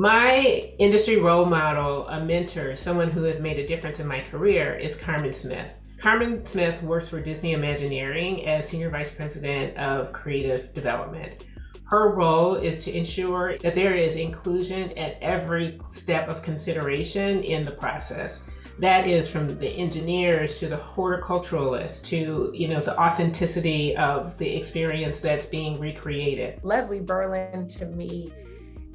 My industry role model, a mentor, someone who has made a difference in my career is Carmen Smith. Carmen Smith works for Disney Imagineering as Senior Vice President of Creative Development. Her role is to ensure that there is inclusion at every step of consideration in the process. That is from the engineers to the horticulturalists to you know the authenticity of the experience that's being recreated. Leslie Berland to me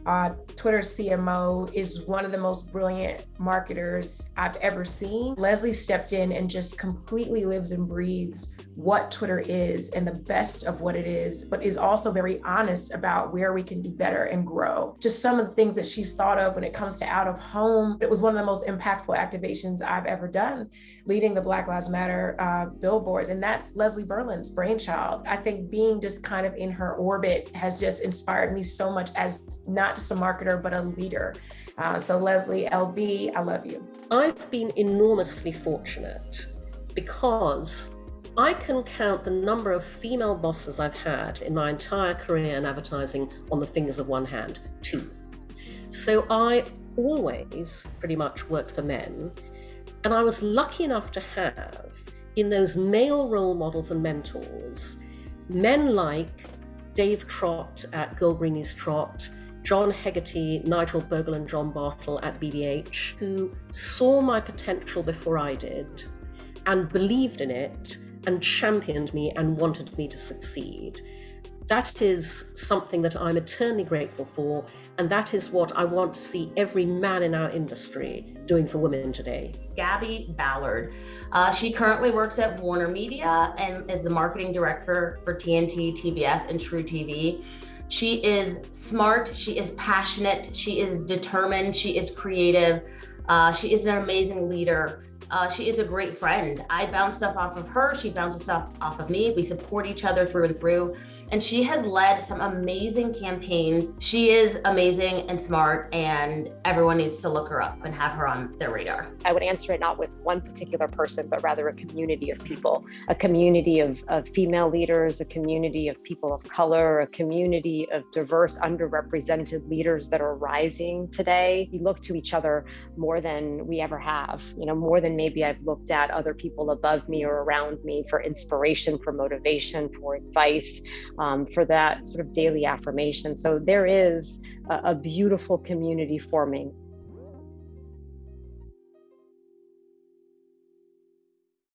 uh, Twitter CMO is one of the most brilliant marketers I've ever seen. Leslie stepped in and just completely lives and breathes what Twitter is and the best of what it is, but is also very honest about where we can do better and grow. Just some of the things that she's thought of when it comes to out of home. It was one of the most impactful activations I've ever done, leading the Black Lives Matter uh, billboards. And that's Leslie Berland's brainchild. I think being just kind of in her orbit has just inspired me so much as not just a marketer, but a leader. Uh, so Leslie, LB, I love you. I've been enormously fortunate because I can count the number of female bosses I've had in my entire career in advertising on the fingers of one hand, two. So I always pretty much worked for men. And I was lucky enough to have in those male role models and mentors men like Dave Trott at Gold Greenlees Trott, John Hegarty, Nigel Bogle, and John Bartle at BBH, who saw my potential before I did and believed in it and championed me and wanted me to succeed. That is something that I'm eternally grateful for, and that is what I want to see every man in our industry doing for women today. Gabby Ballard. Uh, she currently works at Warner Media and is the marketing director for TNT, TBS, and truTV. She is smart, she is passionate, she is determined, she is creative, uh, she is an amazing leader. Uh, she is a great friend. I bounce stuff off of her. She bounces stuff off of me. We support each other through and through and she has led some amazing campaigns. She is amazing and smart, and everyone needs to look her up and have her on their radar. I would answer it not with one particular person, but rather a community of people, a community of, of female leaders, a community of people of color, a community of diverse, underrepresented leaders that are rising today. We look to each other more than we ever have, you know, more than maybe I've looked at other people above me or around me for inspiration, for motivation, for advice um, for that sort of daily affirmation. So there is a, a beautiful community forming